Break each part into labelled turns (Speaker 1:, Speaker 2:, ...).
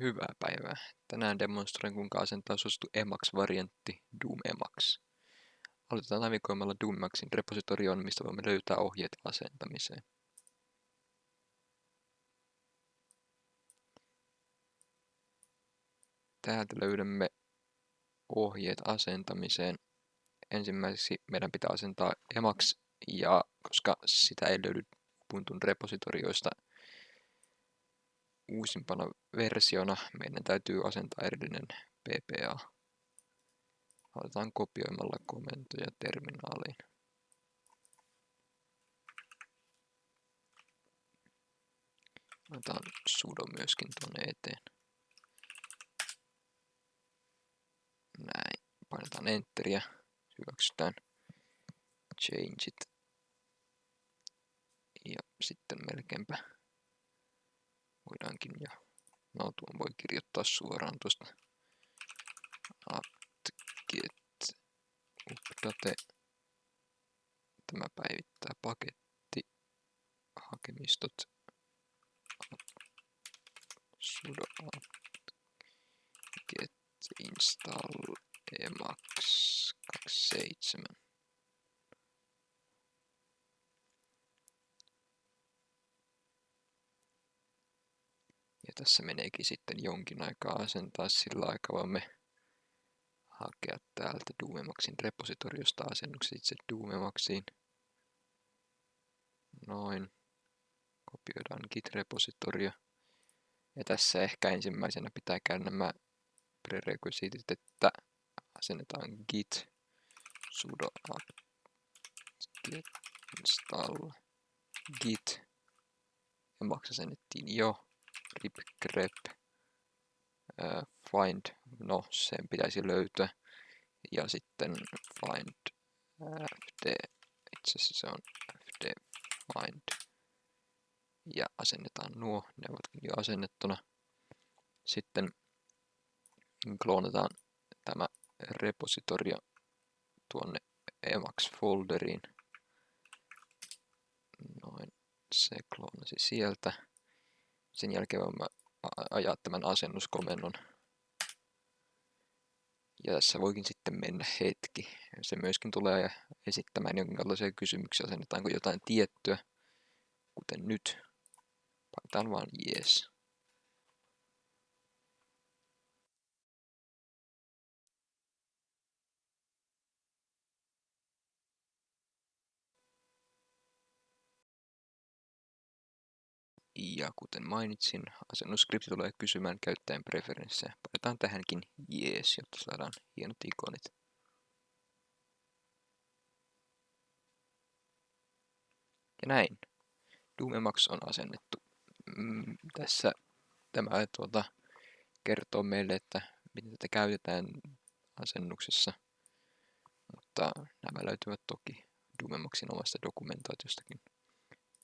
Speaker 1: Hyvää päivää. Tänään demonstroin kuinka asentaa suosittu Emacs-variantti Doom Emacs. Aloitetaan navigoimalla Doom Emacsin repositorioon, mistä voimme löytää ohjeet asentamiseen. Täältä löydämme ohjeet asentamiseen. Ensimmäiseksi meidän pitää asentaa Emacs, ja koska sitä ei löydy Ubuntun repositorioista, uusimpana versiona meidän täytyy asentaa erillinen PPA. Aloitetaan kopioimalla komentoja terminaaliin. Otetaan sudo myöskin tuonne eteen. Näin. Painetaan enteriä. Hyväksytään changeit. Ja sitten melkeinpä voidaankin. No tuon voi kirjoittaa suoraan tuosta apt-get update. Tämä päivittää paketti, hakemistot, sudo apt-get install emacs 27. tässä meneekin sitten jonkin aikaa asentaa, sillä aikaa voimme hakea täältä Doomemaxin repositoriosta asennukset itse Doomemaxiin. Noin. Kopioidaan git-repositorio. Ja tässä ehkä ensimmäisenä pitää käydä nämä prerequisitit, että asennetaan git sudo apt install git. Ja asennettiin jo grip grep uh, find, no sen pitäisi löytyä. Ja sitten find fd, itse asiassa se on fd find. Ja asennetaan nuo, ne ovat jo asennettuna. Sitten kloonataan tämä repositorio tuonne Emacs-folderiin. Noin, se kloonasi sieltä. Sen jälkeen voimme ajaa tämän asennuskomennon. Ja tässä voikin sitten mennä hetki. Se myöskin tulee esittämään jonkinlaisia kysymyksiä, asennetaanko jotain tiettyä, kuten nyt. Painetaan vaan yes. Ja kuten mainitsin, asennusskripti tulee kysymään käyttäjän preferenssejä. Painetaan tähänkin jees, jotta saadaan hienot ikonit. Ja näin. Doomemax on asennettu. Mm, tässä tämä tuota, kertoo meille, että miten tätä käytetään asennuksessa. Mutta nämä löytyvät toki Doomemaxin omasta dokumentaatiostakin.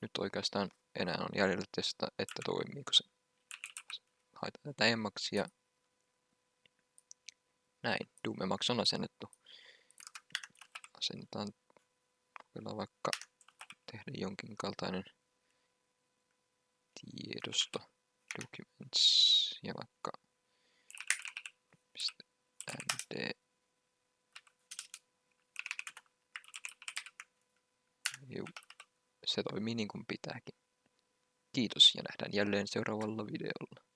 Speaker 1: Nyt oikeastaan enää on jäljellä testata, että toimiiko se. Haetaan tätä emmaksia. Näin, Doom Emacs on asennettu. Asennetaan, kokeillaan vaikka tehdä jonkin kaltainen tiedosto, documents ja vaikka .md Juu se toimii niin kuin pitääkin. Kiitos ja nähdään jälleen seuraavalla videolla.